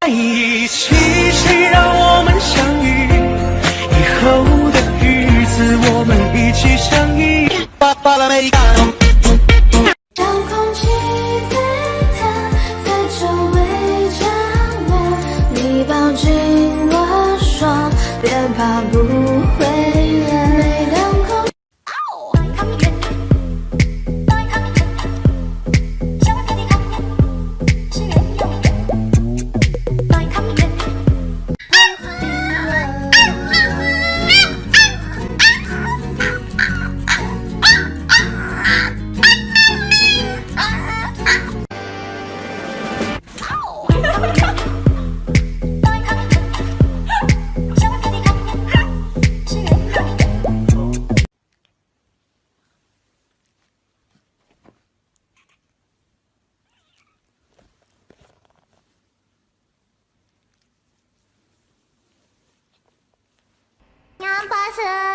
在一起，谁让我们相遇？以后的日子，我们一起相依。巴巴拉巴拉。像空气沸腾，在周围缠绵。你抱紧我说，别怕。不。八十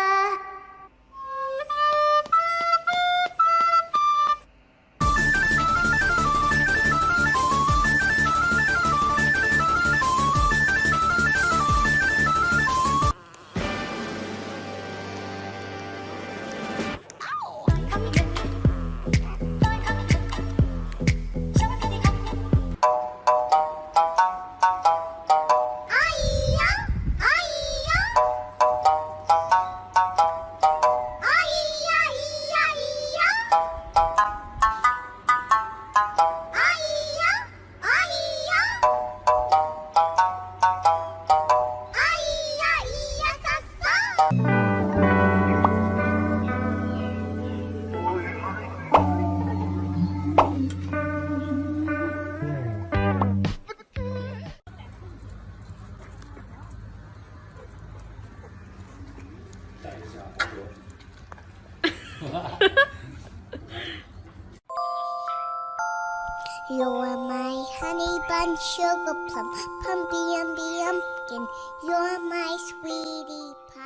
You are my honey bun, sugar plum, pumpy umby umpkin. You're my sweetie pie. “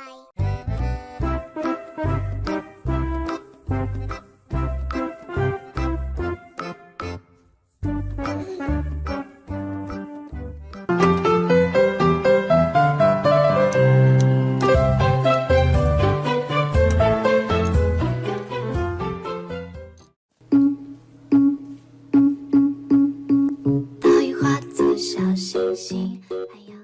小星星，还有……”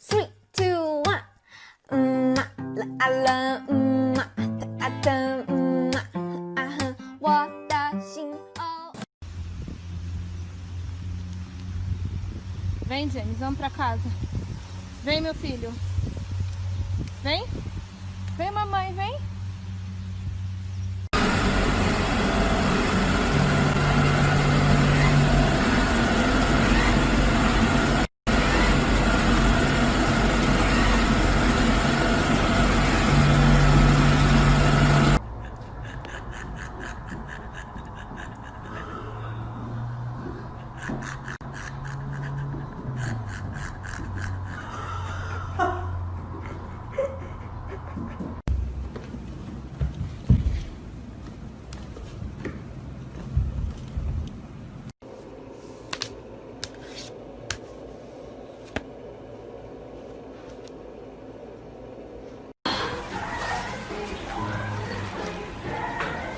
Three, two, one，嗯嘛啦啊啦，嗯嘛的啊的，嗯嘛啊哼，我的心哦。 Vem, James, vamos pra casa. Vem, meu filho. Vem. Vem, mamãe, vem.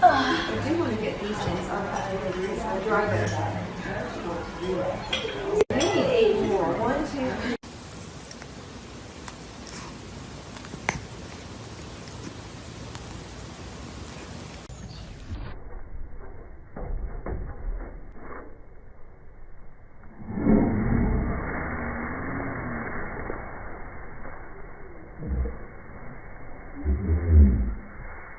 I do want to get these things on the driver. Thank you.